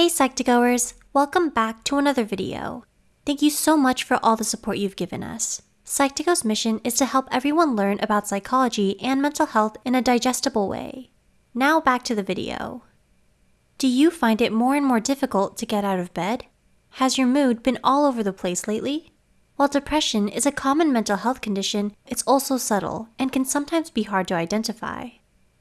Hey Psych2Goers, welcome back to another video. Thank you so much for all the support you've given us. Psych2Go's mission is to help everyone learn about psychology and mental health in a digestible way. Now back to the video. Do you find it more and more difficult to get out of bed? Has your mood been all over the place lately? While depression is a common mental health condition, it's also subtle and can sometimes be hard to identify.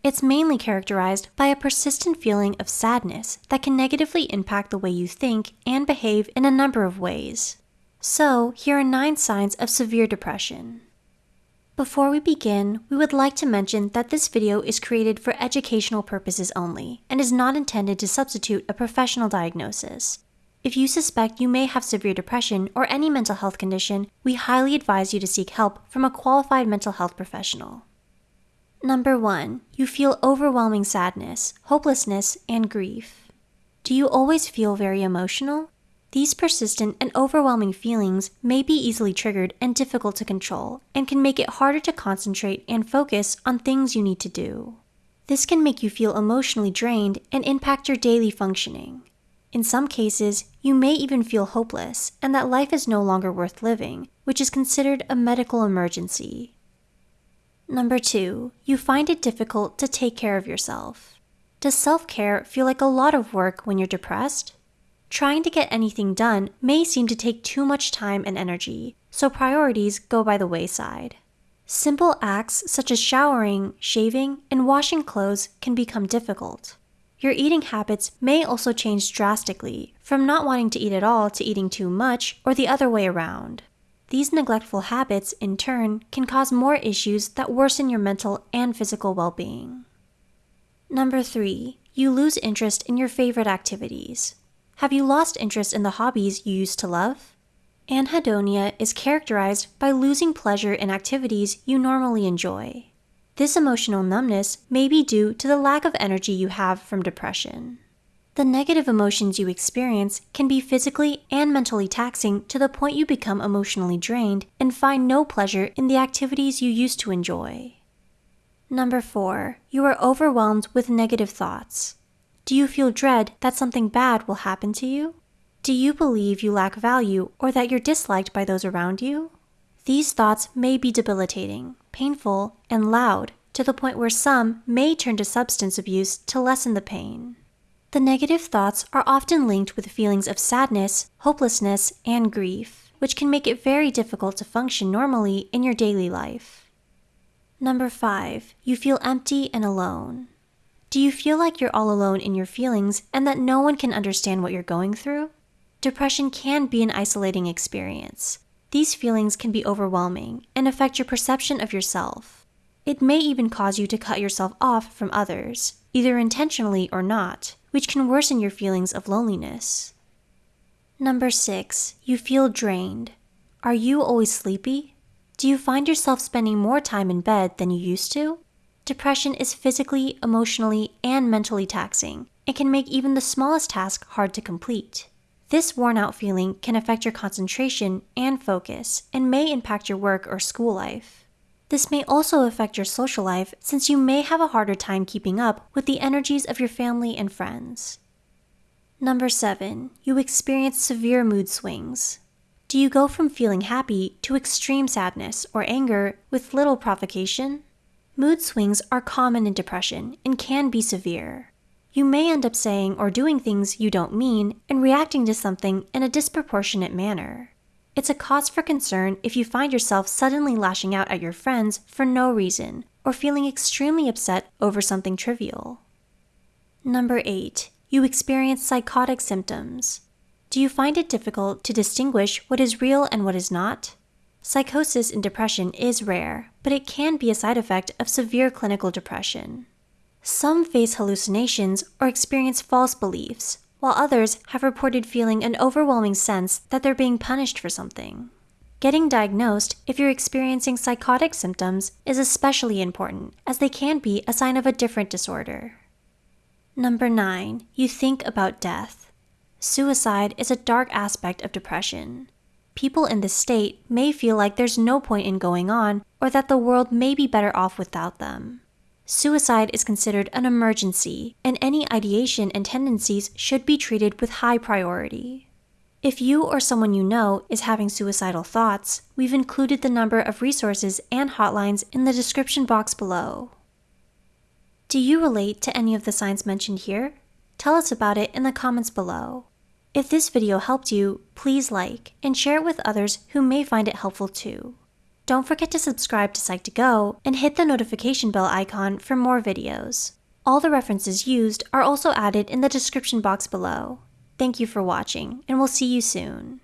It's mainly characterized by a persistent feeling of sadness that can negatively impact the way you think and behave in a number of ways. So, here are nine signs of severe depression. Before we begin, we would like to mention that this video is created for educational purposes only and is not intended to substitute a professional diagnosis. If you suspect you may have severe depression or any mental health condition, we highly advise you to seek help from a qualified mental health professional. Number one, you feel overwhelming sadness, hopelessness, and grief. Do you always feel very emotional? These persistent and overwhelming feelings may be easily triggered and difficult to control, and can make it harder to concentrate and focus on things you need to do. This can make you feel emotionally drained and impact your daily functioning. In some cases, you may even feel hopeless and that life is no longer worth living, which is considered a medical emergency. Number two, you find it difficult to take care of yourself. Does self care feel like a lot of work when you're depressed? Trying to get anything done may seem to take too much time and energy, so priorities go by the wayside. Simple acts such as showering, shaving, and washing clothes can become difficult. Your eating habits may also change drastically, from not wanting to eat at all to eating too much, or the other way around. These neglectful habits, in turn, can cause more issues that worsen your mental and physical well being. Number three, you lose interest in your favorite activities. Have you lost interest in the hobbies you used to love? Anhedonia is characterized by losing pleasure in activities you normally enjoy. This emotional numbness may be due to the lack of energy you have from depression. The negative emotions you experience can be physically and mentally taxing to the point you become emotionally drained and find no pleasure in the activities you used to enjoy. Number four, you are overwhelmed with negative thoughts. Do you feel dread that something bad will happen to you? Do you believe you lack value or that you're disliked by those around you? These thoughts may be debilitating, painful, and loud to the point where some may turn to substance abuse to lessen the pain. The negative thoughts are often linked with feelings of sadness, hopelessness, and grief, which can make it very difficult to function normally in your daily life. Number five, you feel empty and alone. Do you feel like you're all alone in your feelings and that no one can understand what you're going through? Depression can be an isolating experience. These feelings can be overwhelming and affect your perception of yourself. It may even cause you to cut yourself off from others, either intentionally or not, which can worsen your feelings of loneliness. Number six, you feel drained. Are you always sleepy? Do you find yourself spending more time in bed than you used to? Depression is physically, emotionally, and mentally taxing and can make even the smallest task hard to complete. This worn out feeling can affect your concentration and focus and may impact your work or school life. This may also affect your social life since you may have a harder time keeping up with the energies of your family and friends. Number 7. You experience severe mood swings. Do you go from feeling happy to extreme sadness or anger with little provocation? Mood swings are common in depression and can be severe. You may end up saying or doing things you don't mean and reacting to something in a disproportionate manner. It's a cause for concern if you find yourself suddenly lashing out at your friends for no reason or feeling extremely upset over something trivial. Number 8. You experience psychotic symptoms. Do you find it difficult to distinguish what is real and what is not? Psychosis in depression is rare, but it can be a side effect of severe clinical depression. Some face hallucinations or experience false beliefs, while others have reported feeling an overwhelming sense that they're being punished for something. Getting diagnosed if you're experiencing psychotic symptoms is especially important, as they can be a sign of a different disorder. Number 9. You think about death. Suicide is a dark aspect of depression. People in this state may feel like there's no point in going on or that the world may be better off without them. Suicide is considered an emergency, and any ideation and tendencies should be treated with high priority. If you or someone you know is having suicidal thoughts, we've included the number of resources and hotlines in the description box below. Do you relate to any of the signs mentioned here? Tell us about it in the comments below. If this video helped you, please like and share it with others who may find it helpful too. Don't forget to subscribe to Psych2Go and hit the notification bell icon for more videos. All the references used are also added in the description box below. Thank you for watching, and we'll see you soon.